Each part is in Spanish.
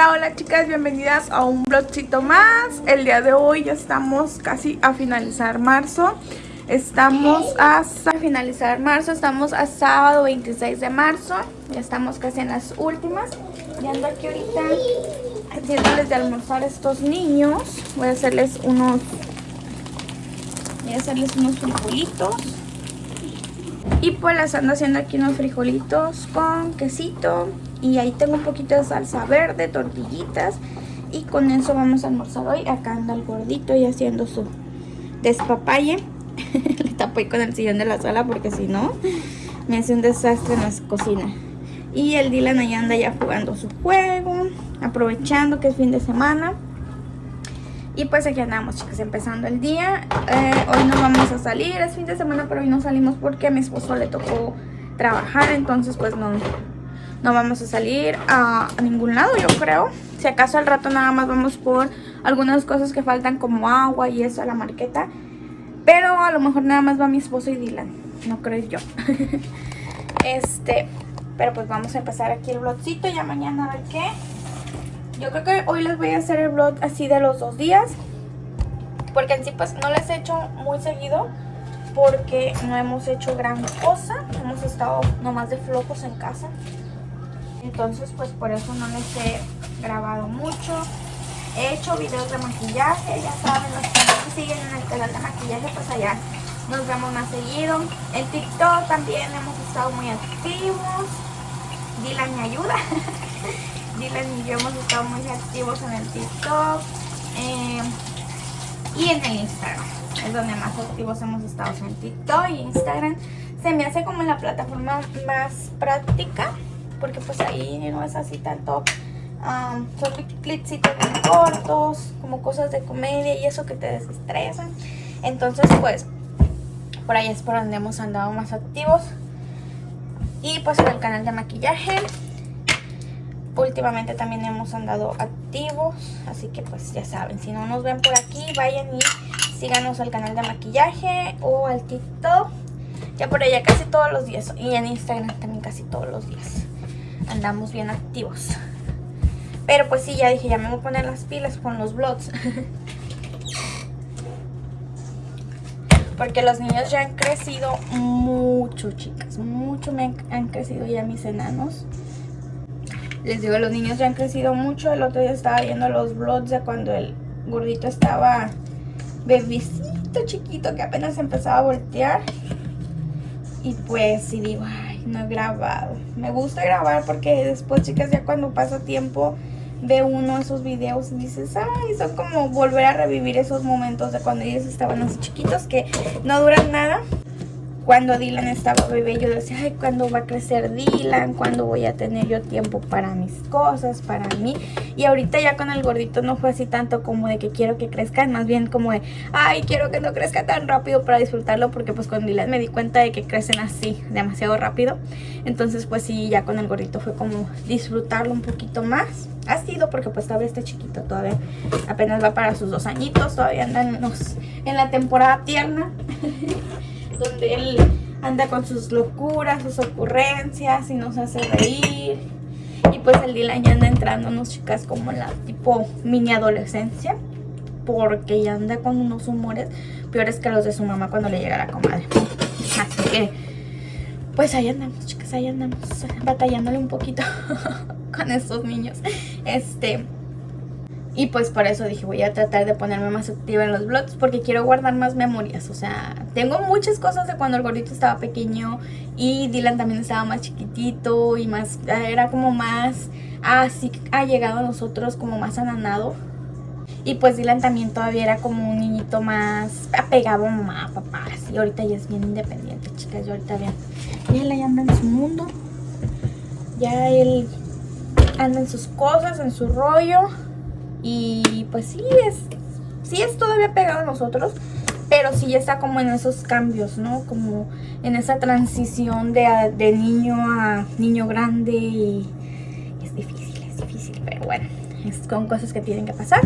Hola, hola chicas, bienvenidas a un vlogcito más. El día de hoy ya estamos casi a finalizar marzo. Estamos a, finalizar marzo, estamos a sábado 26 de marzo. Ya estamos casi en las últimas. Y ando aquí ahorita haciéndoles de almorzar a estos niños. Voy a hacerles unos... Voy a hacerles unos frijolitos. Y pues les ando haciendo aquí unos frijolitos con quesito y ahí tengo un poquito de salsa verde, tortillitas. Y con eso vamos a almorzar hoy. Acá anda el gordito y haciendo su despapalle. Le tapo ahí con el sillón de la sala porque si no me hace un desastre en la cocina. Y el Dylan ahí anda ya jugando su juego, aprovechando que es fin de semana. Y pues aquí andamos chicas, empezando el día. Eh, hoy no vamos a salir, es fin de semana, pero hoy no salimos porque a mi esposo le tocó trabajar. Entonces pues no, no vamos a salir a, ningún lado, yo creo. Si acaso al rato nada más vamos por algunas cosas que faltan como agua y eso a la marqueta. Pero a lo mejor nada más va mi esposo y Dylan, no creo yo. este, pero pues vamos a empezar aquí el vlogcito, ya mañana a ver qué. Yo creo que hoy les voy a hacer el vlog así de los dos días. Porque en sí pues no les he hecho muy seguido porque no hemos hecho gran cosa. Hemos estado nomás de flojos en casa. Entonces pues por eso no les he grabado mucho. He hecho videos de maquillaje, ya saben, los que siguen en el canal de maquillaje pues allá nos vemos más seguido. En TikTok también hemos estado muy activos. Dylan me ayuda. Dylan y yo hemos estado muy activos en el TikTok eh, y en el Instagram. Es donde más activos hemos estado en TikTok y Instagram. Se me hace como la plataforma más práctica porque pues ahí no es así tanto, um, son clipsitos muy cortos, como cosas de comedia y eso que te desestresan. Entonces pues por ahí es por donde hemos andado más activos. Y pues en el canal de maquillaje últimamente también hemos andado activos así que pues ya saben si no nos ven por aquí vayan y síganos al canal de maquillaje o al tiktok ya por allá casi todos los días y en instagram también casi todos los días andamos bien activos. Pero pues sí, ya dije, ya me voy a poner las pilas con los vlogs. Porque los niños ya han crecido mucho, chicas. Mucho me han, crecido ya mis enanos. Les digo, los niños ya han crecido mucho. El otro día estaba viendo los vlogs de cuando el gordito estaba bebecito chiquito que apenas empezaba a voltear. Y pues sí digo, no he grabado. Me gusta grabar porque después, chicas, ya cuando pasa tiempo ve uno esos videos y dices, ay, son como volver a revivir esos momentos de cuando ellos estaban así chiquitos que no duran nada cuando Dylan estaba bebé yo decía, ay, ¿cuándo va a crecer Dylan? ¿Cuándo voy a tener yo tiempo para mis cosas, para mí? Y ahorita ya con el gordito no fue así tanto como de que quiero que crezca, más bien como de, ay, quiero que no crezca tan rápido para disfrutarlo, porque pues con Dylan me di cuenta de que crecen así, demasiado rápido. Entonces pues sí, ya con el gordito fue como disfrutarlo un poquito más. Ha sido porque pues todavía está chiquito, todavía apenas va para sus dos añitos, todavía andan en la temporada tierna. donde él anda con sus locuras, sus ocurrencias y nos hace reír. Y pues el Dylan ya anda entrándonos, chicas, como la tipo mini adolescencia. Porque ya anda con unos humores peores que los de su mamá cuando le llega la comadre. Así que, pues ahí andamos, chicas, ahí andamos. Batallándole un poquito con estos niños. Este... Y pues por eso dije, voy a tratar de ponerme más activa en los vlogs porque quiero guardar más memorias. O sea, tengo muchas cosas de cuando el gordito estaba pequeño y Dylan también estaba más chiquitito y más, era como más, así ha llegado a nosotros como más ananado. Y pues Dylan también todavía era como un niñito más apegado a mamá, papá. Así ahorita ya es bien independiente, chicas. Yo ahorita vean, ya él anda en su mundo. Ya él anda en sus cosas, en su rollo. Y pues sí es, sí es todavía pegado a nosotros, pero sí ya está como en esos cambios, ¿no? Como en esa transición de, de niño a niño grande y es difícil, es difícil, pero bueno, es con cosas que tienen que pasar.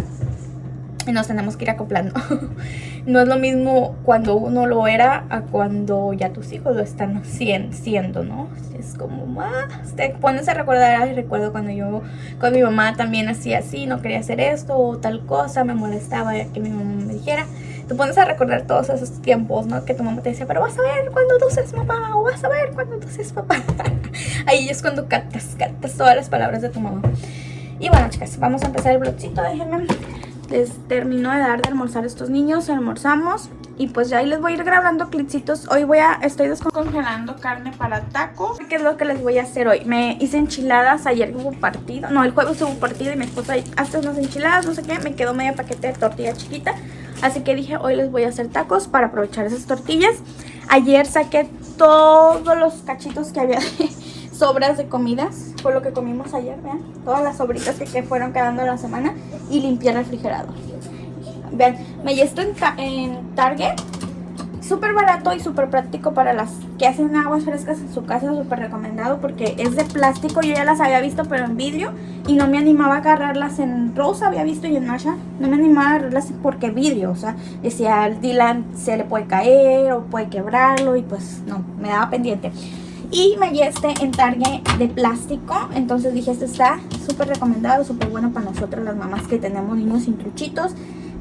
Y nos tenemos que ir acoplando. no es lo mismo cuando uno lo era a cuando ya tus hijos lo están siendo, ¿no? Es como más, te pones a recordar, ay, recuerdo cuando yo, cuando mi mamá también hacía así, no quería hacer esto o tal cosa, me molestaba que mi mamá me dijera. Te pones a recordar todos esos tiempos, ¿no? Que tu mamá te decía, pero vas a ver cuando tú seas mamá o vas a ver cuando tú seas papá. Ahí es cuando captas, captas todas las palabras de tu mamá. Y bueno, chicas, vamos a empezar el blogcito. Déjenme les termino de dar de almorzar a estos niños, almorzamos y pues ya ahí les voy a ir grabando clipsitos. Hoy voy a, estoy descongelando carne para taco. ¿Qué es lo que les voy a hacer hoy? Me hice enchiladas, ayer hubo partido, no, el jueves hubo partido y mi esposa hace unas enchiladas, no sé qué, me quedó medio paquete de tortilla chiquita. Así que dije, hoy les voy a hacer tacos para aprovechar esas tortillas. Ayer saqué todos los cachitos que había sobras de comidas, fue lo que comimos ayer, vean, todas las sobritas que, fueron quedando la semana y limpié el refrigerador. Vean, me esto en, en Target, súper barato y súper práctico para las que hacen aguas frescas en su casa, súper recomendado porque es de plástico, yo ya las había visto pero en vidrio y no me animaba a agarrarlas en rosa, había visto y en Masha, no me animaba a agarrarlas porque vidrio, o sea, decía al Dylan se le puede caer o puede quebrarlo y pues no, me daba pendiente. Y me este en Target de plástico. Entonces dije, este está súper recomendado, súper bueno para nosotros las mamás que tenemos niños sin truchitos.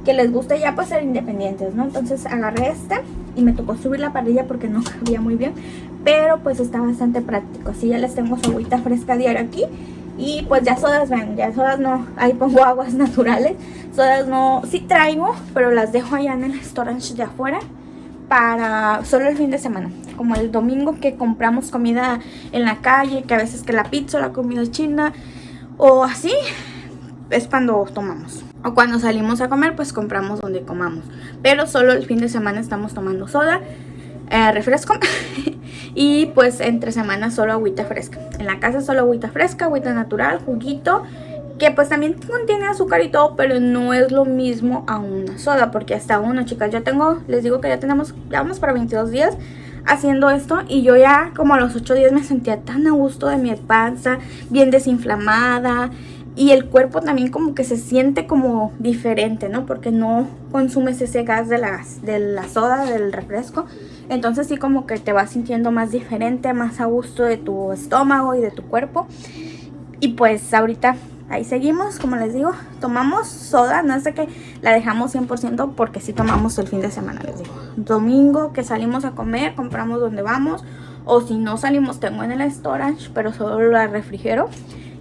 Que les gusta ya pues ser independientes, ¿no? Entonces agarré este y me tocó subir la parrilla porque no cabía muy bien. Pero pues está bastante práctico. Así ya les tengo su agüita fresca diario aquí. Y pues ya sodas, ven, ya sodas no, ahí pongo aguas naturales. Sodas no, sí traigo, pero las dejo allá en el storage de afuera para solo el fin de semana. Como el domingo que compramos comida en la calle, que a veces que la pizza, la comida china o así, es cuando tomamos. O cuando salimos a comer, pues compramos donde comamos. Pero solo el fin de semana estamos tomando soda, eh, refresco y pues entre semanas solo agüita fresca. En la casa solo agüita fresca, agüita natural, juguito que pues también contiene azúcar y todo, pero no es lo mismo a una soda, porque hasta uno, chicas, yo tengo, les digo que ya tenemos, ya vamos para 22 días haciendo esto y yo ya como a los 8 días me sentía tan a gusto de mi panza, bien desinflamada y el cuerpo también como que se siente como diferente, ¿no? Porque no consumes ese gas de, las, de la soda, del refresco. Entonces sí como que te vas sintiendo más diferente, más a gusto de tu estómago y de tu cuerpo. Y pues ahorita ahí seguimos, como les digo, tomamos soda, no es de que la dejamos 100% porque sí tomamos el fin de semana, les digo. Domingo que salimos a comer, compramos donde vamos, o si no salimos tengo en el storage, pero solo la refrigero.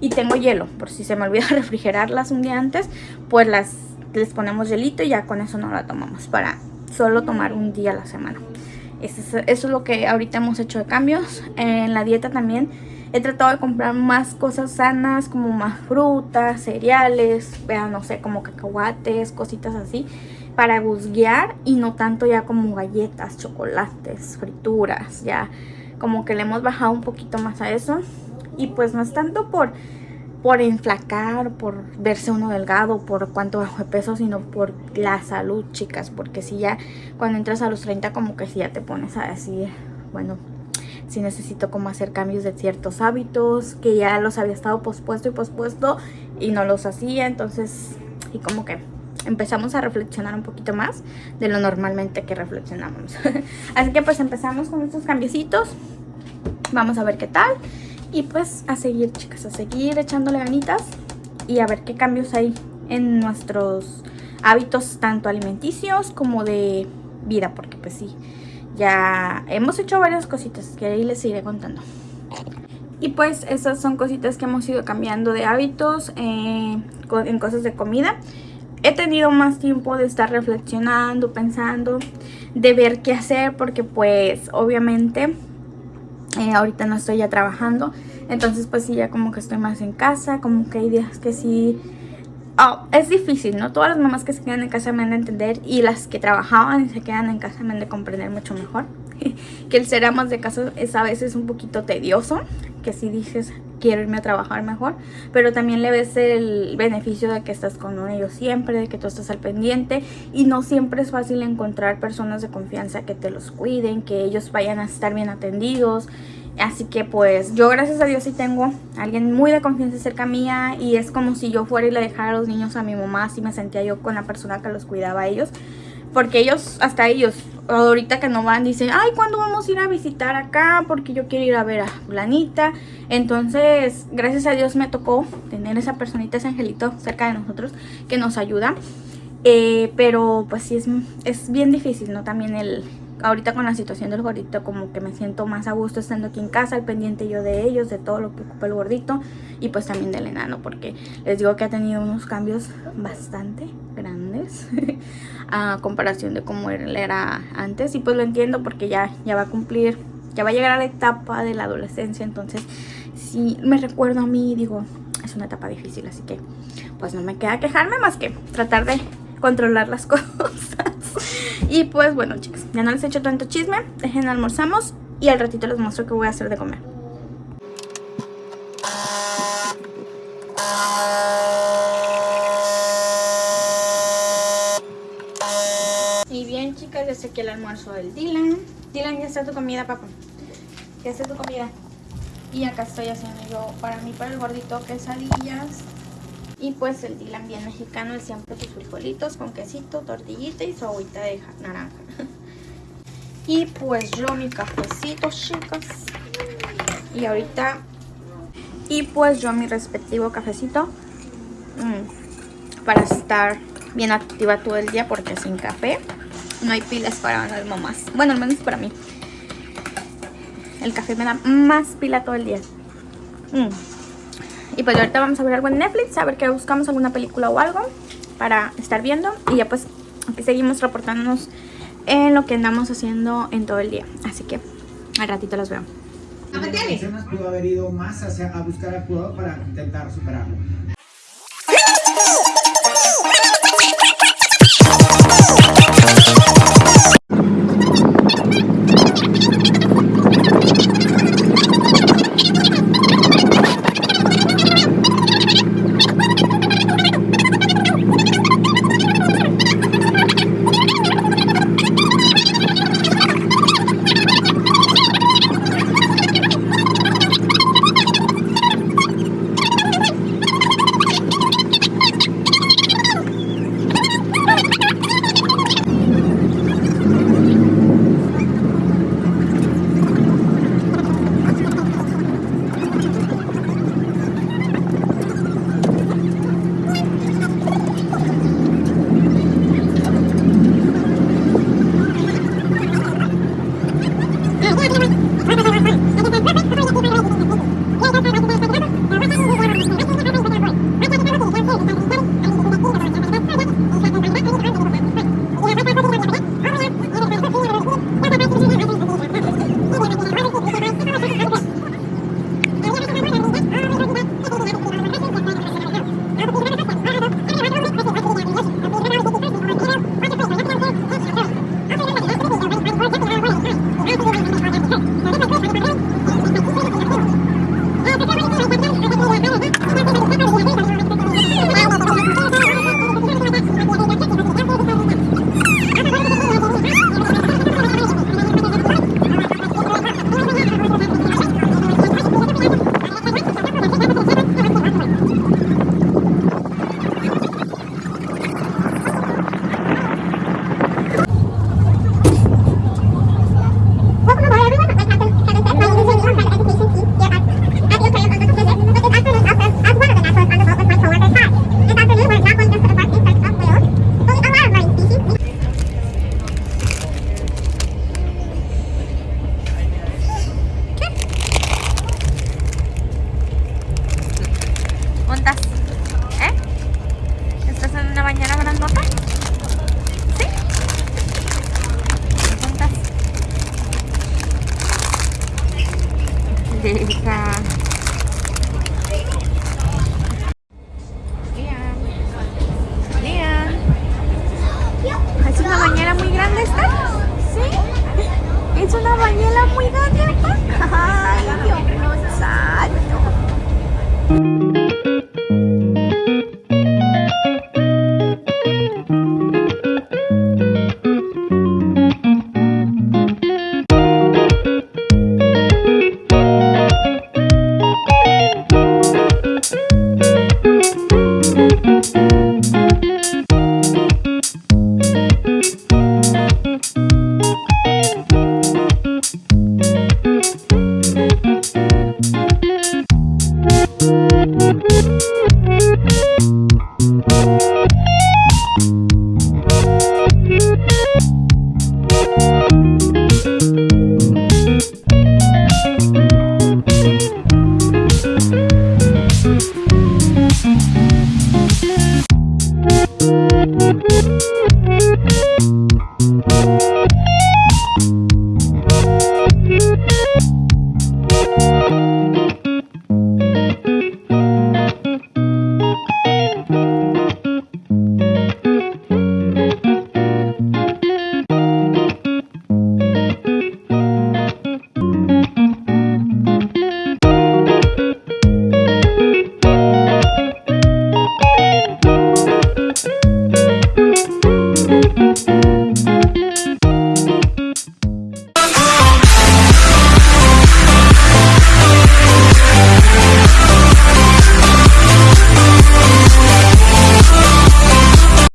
Y tengo hielo, por si se me olvida refrigerarlas un día antes, pues las les ponemos hielito y ya con eso no la tomamos para solo tomar un día a la semana. Eso es, eso es lo que ahorita hemos hecho de cambios. En la dieta también He tratado de comprar más cosas sanas, como más frutas, cereales, vean, no sé, como cacahuates, cositas así, para guzguear y no tanto ya como galletas, chocolates, frituras, ya como que le hemos bajado un poquito más a eso. Y pues no es tanto por, por enflacar, por verse uno delgado, por cuánto bajo de peso, sino por la salud, chicas. Porque si ya cuando entras a los 30 como que si ya te pones a decir, bueno, si necesito como hacer cambios de ciertos hábitos que ya los había estado pospuesto y pospuesto y no los hacía, entonces y como que empezamos a reflexionar un poquito más de lo normalmente que reflexionamos. Así que pues empezamos con estos cambiecitos, vamos a ver qué tal y pues a seguir chicas, a seguir echándole ganitas y a ver qué cambios hay en nuestros hábitos tanto alimenticios como de vida, porque pues sí, ya hemos hecho varias cositas que ahí les iré contando. Y pues esas son cositas que hemos ido cambiando de hábitos eh, en cosas de comida. He tenido más tiempo de estar reflexionando, pensando, de ver qué hacer porque pues obviamente eh, ahorita no estoy ya trabajando. Entonces pues sí, ya como que estoy más en casa, como que hay días que sí Oh, es difícil, ¿no? Todas las mamás que se quedan en casa me han de entender y las que trabajaban y se quedan en casa me han de comprender mucho mejor. que el ser amas de casa es a veces un poquito tedioso, que si dices quiero irme a trabajar mejor, pero también le ves el beneficio de que estás con ellos siempre, de que tú estás al pendiente y no siempre es fácil encontrar personas de confianza que te los cuiden, que ellos vayan a estar bien atendidos Así que pues yo gracias a Dios sí tengo alguien muy de confianza cerca mía y es como si yo fuera y le dejara a los niños a mi mamá, así me sentía yo con la persona que los cuidaba a ellos. Porque ellos, hasta ellos, ahorita que no van, dicen, ay, ¿cuándo vamos a ir a visitar acá? Porque yo quiero ir a ver a fulanita. Entonces, gracias a Dios me tocó tener esa personita, ese angelito cerca de nosotros que nos ayuda. Eh, pero pues sí, es, es bien difícil, ¿no? También el, ahorita con la situación del gordito como que me siento más a gusto estando aquí en casa, al pendiente yo de ellos, de todo lo que ocupa el gordito y pues también del enano porque les digo que ha tenido unos cambios bastante grandes a comparación de cómo él era antes y pues lo entiendo porque ya, ya va a cumplir, ya va a llegar a la etapa de la adolescencia entonces si me recuerdo a mí digo es una etapa difícil así que pues no me queda quejarme más que tratar de controlar las cosas y pues bueno chicos, ya no les he hecho tanto chisme, dejen almorzamos y al ratito les muestro qué voy a hacer de comer. Y bien chicas, ya sé que el almuerzo del Dylan. Dylan, ya está tu comida, papá. Ya está tu comida. Y acá estoy haciendo yo para mí, para el gordito, quesadillas. Y pues el Dylan bien mexicano, él siempre sus frijolitos con quesito, tortillita y su agüita de naranja. Y pues yo mi cafecito, chicas. Y ahorita... Y pues yo mi respectivo cafecito. Mm, para estar bien activa todo el día porque sin café no hay pilas para las mamás. Bueno, al menos para mí. El café me da más pila todo el día. Mm. Y pues ahorita vamos a ver algo en Netflix, a ver que buscamos alguna película o algo para estar viendo. Y ya pues aquí seguimos reportándonos en lo que andamos haciendo en todo el día. Así que al ratito los veo. pudo haber ido más hacia, a buscar jugador para intentar superarlo.